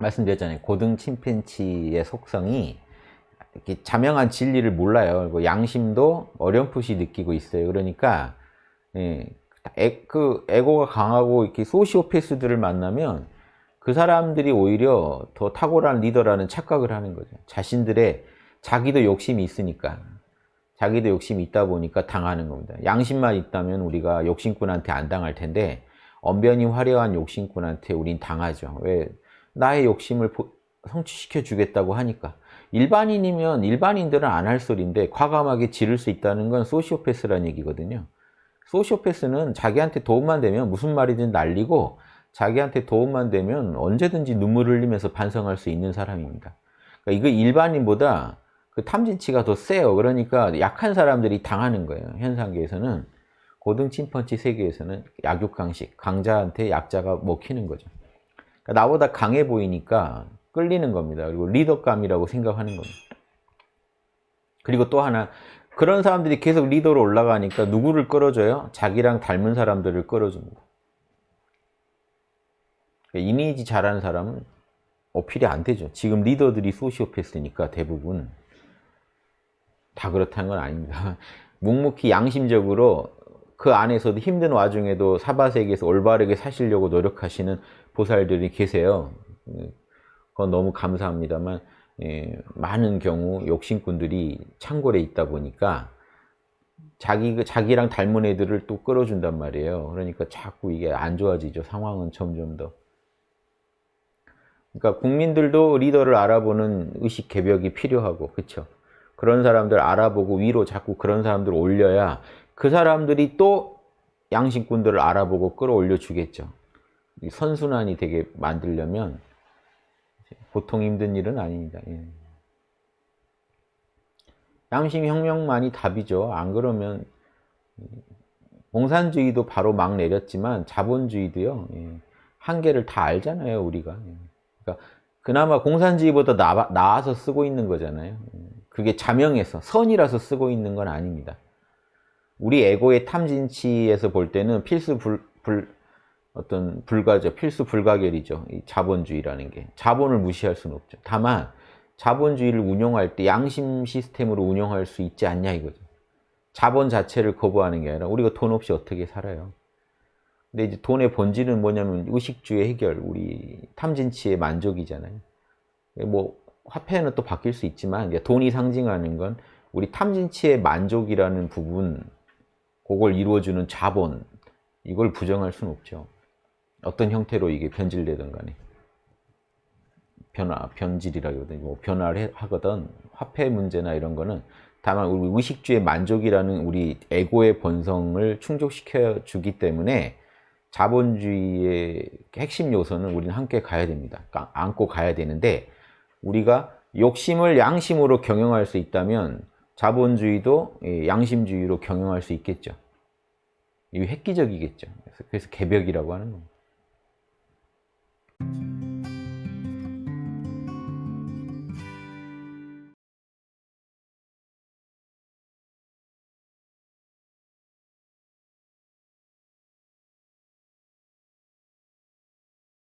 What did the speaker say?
말씀드렸잖아요. 고등 침팬치의 속성이 이렇게 자명한 진리를 몰라요. 그리고 양심도 어렴풋이 느끼고 있어요. 그러니까 예, 에, 그 에고가 강하고 이렇게 소시오패스들을 만나면 그 사람들이 오히려 더 탁월한 리더라는 착각을 하는 거죠. 자신들의 자기도 욕심이 있으니까 자기도 욕심이 있다 보니까 당하는 겁니다. 양심만 있다면 우리가 욕심꾼한테 안 당할 텐데 언변이 화려한 욕심꾼한테 우린 당하죠. 왜? 나의 욕심을 성취시켜 주겠다고 하니까. 일반인이면 일반인들은 안 할 소리인데 과감하게 지를 수 있다는 건 소시오패스라는 얘기거든요. 소시오패스는 자기한테 도움만 되면 무슨 말이든 날리고 자기한테 도움만 되면 언제든지 눈물을 흘리면서 반성할 수 있는 사람입니다. 그러니까 이거 일반인보다 그 탐진치가 더 세요. 그러니까 약한 사람들이 당하는 거예요. 현상계에서는 고등 침펀치 세계에서는 약육강식, 강자한테 약자가 먹히는 거죠. 나보다 강해 보이니까 끌리는 겁니다. 그리고 리더감이라고 생각하는 겁니다. 그리고 또 하나 그런 사람들이 계속 리더로 올라가니까 누구를 끌어줘요? 자기랑 닮은 사람들을 끌어줍니다. 그러니까 이미지 잘하는 사람은 어필이 안 되죠. 지금 리더들이 소시오패스니까 대부분 다 그렇다는 건 아닙니다. 묵묵히 양심적으로 그 안에서도 힘든 와중에도 사바세계에서 올바르게 사시려고 노력하시는 보살들이 계세요. 그건 너무 감사합니다만 예, 많은 경우 욕심꾼들이 창궐에 있다 보니까 자기, 자기랑 닮은 애들을 또 끌어준단 말이에요. 그러니까 자꾸 이게 안 좋아지죠. 상황은 점점 더. 그러니까 국민들도 리더를 알아보는 의식 개벽이 필요하고 그렇죠. 그런 사람들 알아보고 위로 자꾸 그런 사람들 올려야 그 사람들이 또 양심꾼들을 알아보고 끌어올려 주겠죠. 선순환이 되게 만들려면 보통 힘든 일은 아닙니다. 예. 양심혁명만이 답이죠. 안 그러면 공산주의도 바로 막 내렸지만 자본주의도요. 예. 한계를 다 알잖아요. 우리가. 예. 그러니까 그나마 공산주의보다 나, 나아서 쓰고 있는 거잖아요. 그게 자명해서 선이라서 쓰고 있는 건 아닙니다. 우리 에고의 탐진치에서 볼 때는 필수 불, 불 어떤 불가죠. 필수 불가결이죠. 이 자본주의라는 게. 자본을 무시할 수는 없죠. 다만 자본주의를 운영할 때 양심 시스템으로 운영할 수 있지 않냐 이거죠. 자본 자체를 거부하는 게 아니라 우리가 돈 없이 어떻게 살아요. 근데 이제 돈의 본질은 뭐냐면 의식주의 해결, 우리 탐진치의 만족이잖아요. 뭐 화폐는 또 바뀔 수 있지만 돈이 상징하는 건 우리 탐진치의 만족이라는 부분 그걸 이루어주는 자본 이걸 부정할 수는 없죠. 어떤 형태로 이게 변질되든 간에 변화, 변질이라기보다는 뭐 변화를 하거든 화폐 문제나 이런 거는 다만 우리 의식주의 만족이라는 우리 에고의 본성을 충족시켜 주기 때문에 자본주의의 핵심 요소는 우리는 함께 가야 됩니다. 안고 가야 되는데 우리가 욕심을 양심으로 경영할 수 있다면 자본주의도 예, 양심주의로 경영할 수 있겠죠. 이게 획기적이겠죠. 그래서 개벽이라고 하는 겁니다. you